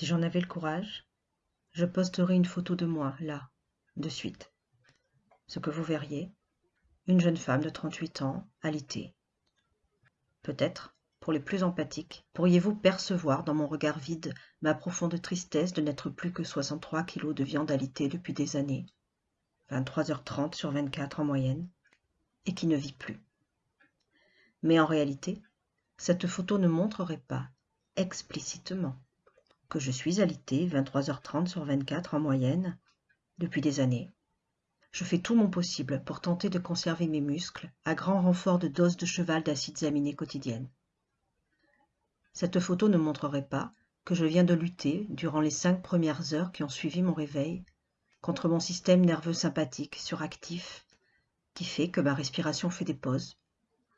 Si j'en avais le courage, je posterais une photo de moi, là, de suite. Ce que vous verriez, une jeune femme de 38 ans, alitée. Peut-être, pour les plus empathiques, pourriez-vous percevoir dans mon regard vide ma profonde tristesse de n'être plus que 63 kilos de viande alitée depuis des années, 23h30 sur 24 en moyenne, et qui ne vit plus. Mais en réalité, cette photo ne montrerait pas, explicitement, que je suis alitée 23h30 sur 24 en moyenne, depuis des années. Je fais tout mon possible pour tenter de conserver mes muscles à grand renfort de doses de cheval d'acides aminés quotidiennes. Cette photo ne montrerait pas que je viens de lutter, durant les cinq premières heures qui ont suivi mon réveil, contre mon système nerveux sympathique suractif, qui fait que ma respiration fait des pauses,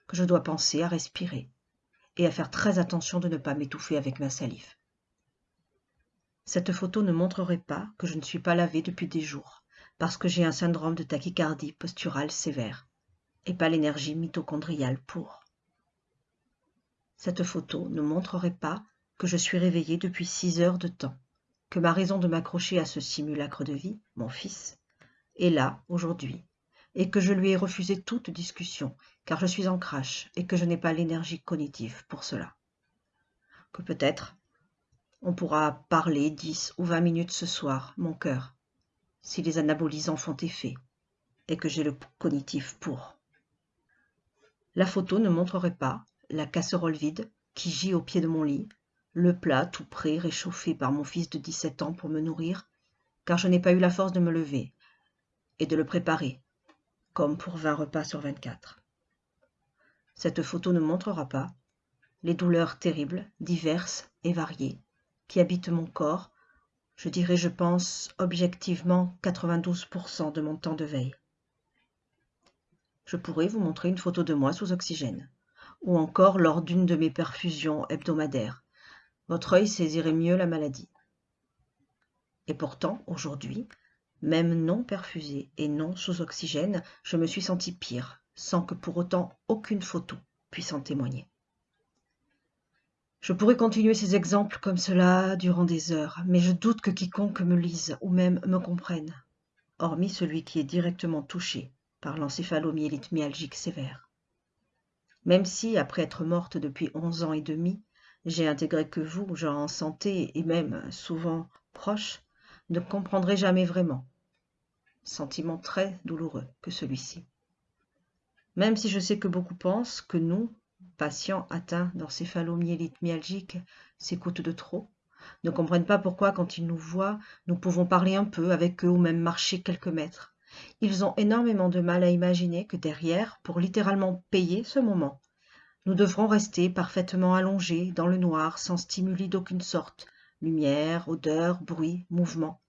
que je dois penser à respirer et à faire très attention de ne pas m'étouffer avec ma salive. Cette photo ne montrerait pas que je ne suis pas lavée depuis des jours, parce que j'ai un syndrome de tachycardie posturale sévère, et pas l'énergie mitochondriale pour. Cette photo ne montrerait pas que je suis réveillée depuis six heures de temps, que ma raison de m'accrocher à ce simulacre de vie, mon fils, est là aujourd'hui, et que je lui ai refusé toute discussion, car je suis en crash et que je n'ai pas l'énergie cognitive pour cela. Que peut-être on pourra parler dix ou vingt minutes ce soir, mon cœur, si les anabolisants font effet, et que j'ai le cognitif pour. La photo ne montrerait pas la casserole vide qui gît au pied de mon lit, le plat tout prêt réchauffé par mon fils de 17 ans pour me nourrir, car je n'ai pas eu la force de me lever et de le préparer, comme pour 20 repas sur 24. Cette photo ne montrera pas les douleurs terribles, diverses et variées, qui habitent mon corps, je dirais, je pense, objectivement 92% de mon temps de veille. Je pourrais vous montrer une photo de moi sous oxygène, ou encore lors d'une de mes perfusions hebdomadaires. Votre œil saisirait mieux la maladie. Et pourtant, aujourd'hui, même non perfusé et non sous oxygène, je me suis senti pire, sans que pour autant aucune photo puisse en témoigner. Je pourrais continuer ces exemples comme cela durant des heures, mais je doute que quiconque me lise ou même me comprenne, hormis celui qui est directement touché par l'encéphalomyélite myalgique sévère. Même si, après être morte depuis onze ans et demi, j'ai intégré que vous, gens en santé et même souvent proches, ne comprendrez jamais vraiment. Sentiment très douloureux que celui-ci. Même si je sais que beaucoup pensent que nous, patients atteints d'encéphalomyélite myalgique s'écoutent de trop, ne comprennent pas pourquoi quand ils nous voient, nous pouvons parler un peu avec eux ou même marcher quelques mètres. Ils ont énormément de mal à imaginer que derrière, pour littéralement payer ce moment, nous devrons rester parfaitement allongés dans le noir sans stimuli d'aucune sorte, lumière, odeur, bruit, mouvement,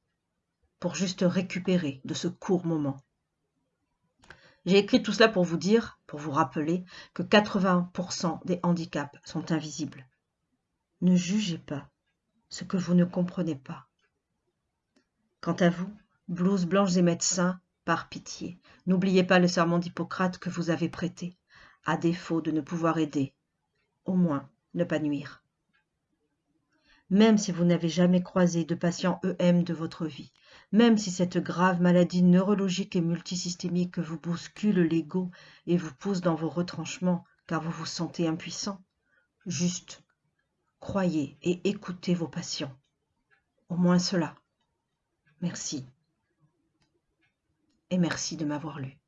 pour juste récupérer de ce court moment. J'ai écrit tout cela pour vous dire, pour vous rappeler, que 80% des handicaps sont invisibles. Ne jugez pas ce que vous ne comprenez pas. Quant à vous, blouses blanches et médecins, par pitié, n'oubliez pas le serment d'Hippocrate que vous avez prêté, à défaut de ne pouvoir aider, au moins ne pas nuire. Même si vous n'avez jamais croisé de patient EM de votre vie, même si cette grave maladie neurologique et multisystémique vous bouscule l'ego et vous pousse dans vos retranchements car vous vous sentez impuissant. Juste, croyez et écoutez vos patients. Au moins cela. Merci. Et merci de m'avoir lu.